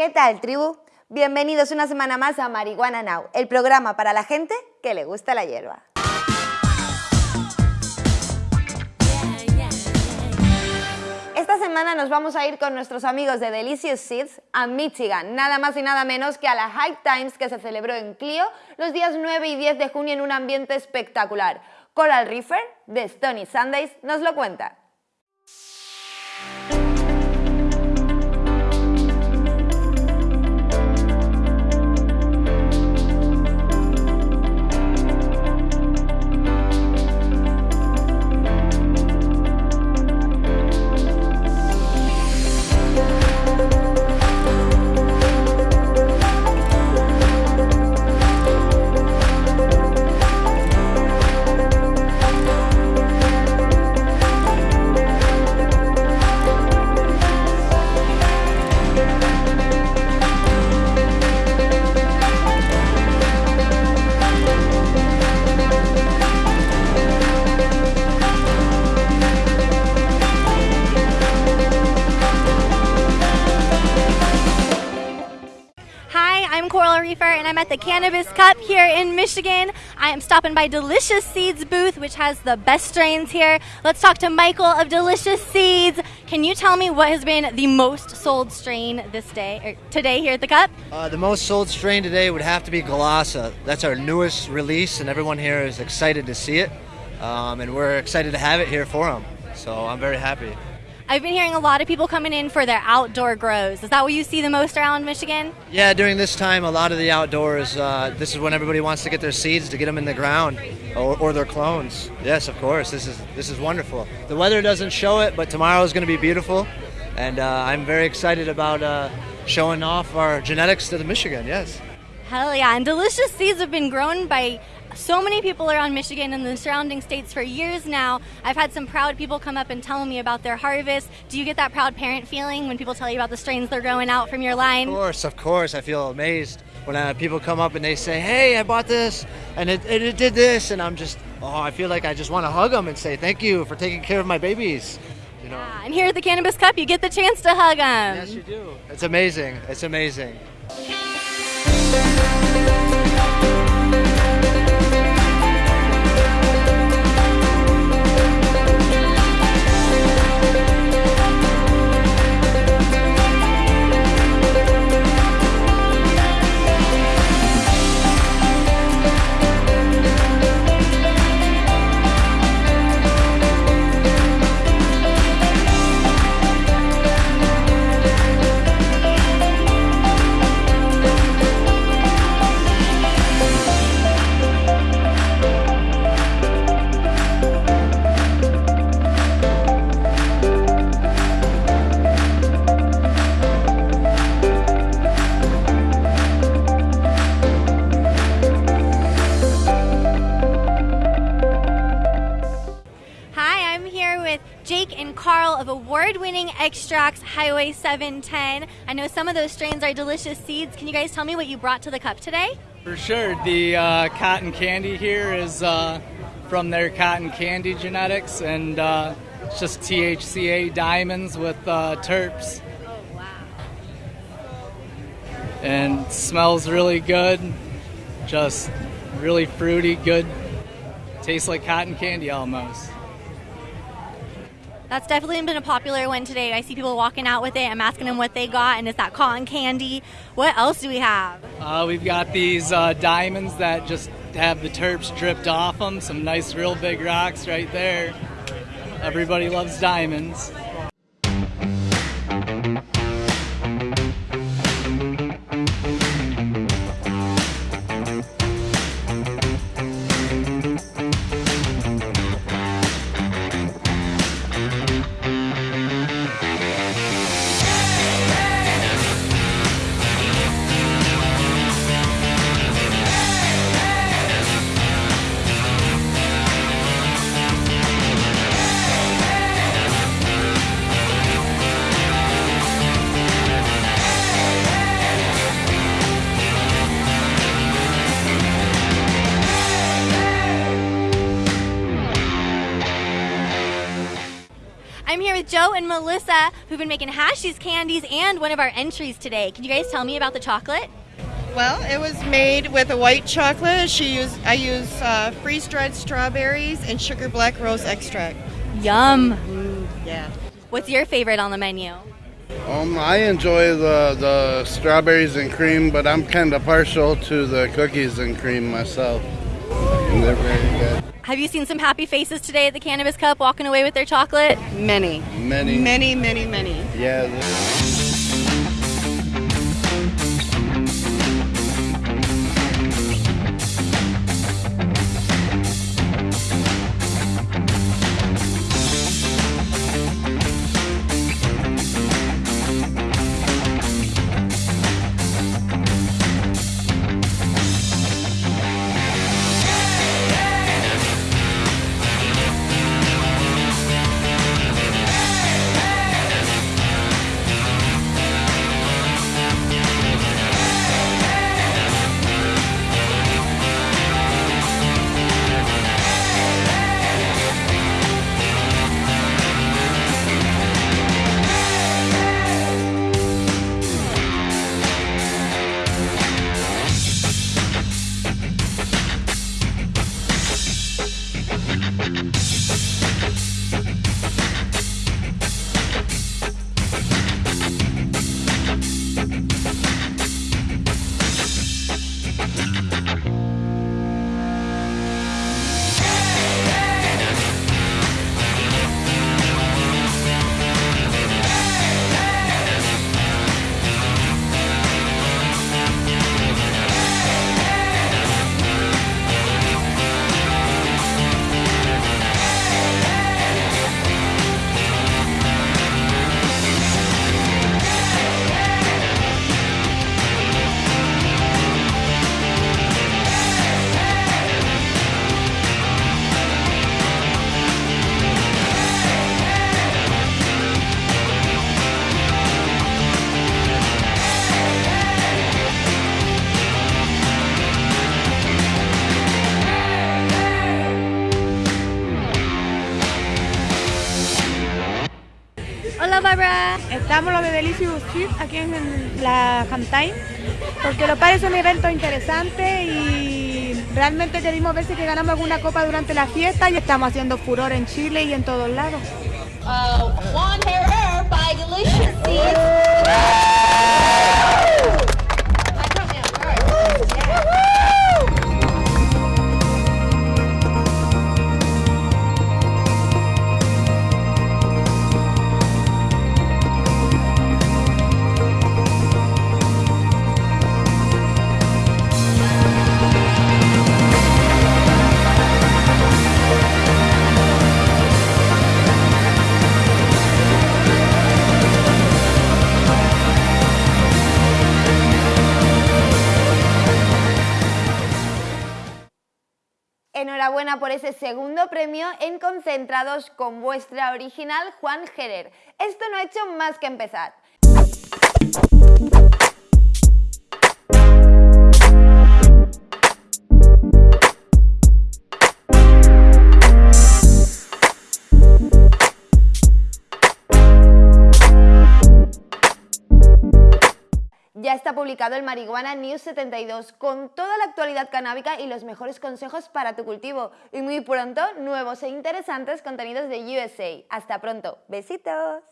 ¿Qué tal, tribu? Bienvenidos una semana más a Marihuana Now, el programa para la gente que le gusta la hierba. Esta semana nos vamos a ir con nuestros amigos de Delicious Seeds a Michigan, nada más y nada menos que a la High Times que se celebró en Clio los días 9 y 10 de junio en un ambiente espectacular. Coral Reefer, de Stony Sundays, nos lo cuenta. Reefer, and I'm at the Cannabis Cup here in Michigan. I am stopping by Delicious Seeds booth, which has the best strains here. Let's talk to Michael of Delicious Seeds. Can you tell me what has been the most sold strain this day or today here at the Cup? Uh, the most sold strain today would have to be Galasa. That's our newest release, and everyone here is excited to see it. Um, and we're excited to have it here for them. So I'm very happy. I've been hearing a lot of people coming in for their outdoor grows. Is that what you see the most around Michigan? Yeah, during this time, a lot of the outdoors, uh, this is when everybody wants to get their seeds to get them in the ground or, or their clones. Yes, of course. This is this is wonderful. The weather doesn't show it, but tomorrow is going to be beautiful, and uh, I'm very excited about uh, showing off our genetics to the Michigan. Yes. Hell yeah. And delicious seeds have been grown by so many people around Michigan and the surrounding states for years now. I've had some proud people come up and tell me about their harvest. Do you get that proud parent feeling when people tell you about the strains they're growing out from your line? Of course, of course. I feel amazed when uh, people come up and they say, "Hey, I bought this, and it, it, it did this," and I'm just, oh, I feel like I just want to hug them and say thank you for taking care of my babies. You know. Yeah, and here at the Cannabis Cup, you get the chance to hug them. Yes, you do. It's amazing. It's amazing. With Jake and Carl of award winning Extracts Highway 710. I know some of those strains are delicious seeds. Can you guys tell me what you brought to the cup today? For sure. The uh, cotton candy here is uh, from their cotton candy genetics, and uh, it's just THCA diamonds with uh, terps. Oh, wow. And smells really good. Just really fruity, good. Tastes like cotton candy almost. That's definitely been a popular one today. I see people walking out with it. I'm asking them what they got, and it's that cotton candy. What else do we have? Uh, we've got these uh, diamonds that just have the terps dripped off them. Some nice, real big rocks right there. Everybody loves diamonds. With Joe and Melissa, who've been making Hashies candies and one of our entries today. Can you guys tell me about the chocolate? Well, it was made with a white chocolate. She used I use uh, freeze dried strawberries and sugar black rose extract. Yum. Yeah. What's your favorite on the menu? Um, I enjoy the, the strawberries and cream, but I'm kind of partial to the cookies and cream myself. And they're very good. Have you seen some happy faces today at the Cannabis Cup walking away with their chocolate? Many. Many. Many, many, many. Yeah. Hola, Barbara. Estamos los de Delicious Sweet aquí en la Hamtime porque lo parece un evento interesante y realmente queremos ver si que ganamos alguna copa durante la fiesta y estamos haciendo furor en Chile y en todos lados. Enhorabuena por ese segundo premio en Concentrados con vuestra original Juan Gerer. Esto no ha hecho más que empezar. Publicado el Marihuana News 72 con toda la actualidad canábica y los mejores consejos para tu cultivo. Y muy pronto, nuevos e interesantes contenidos de USA. Hasta pronto. Besitos.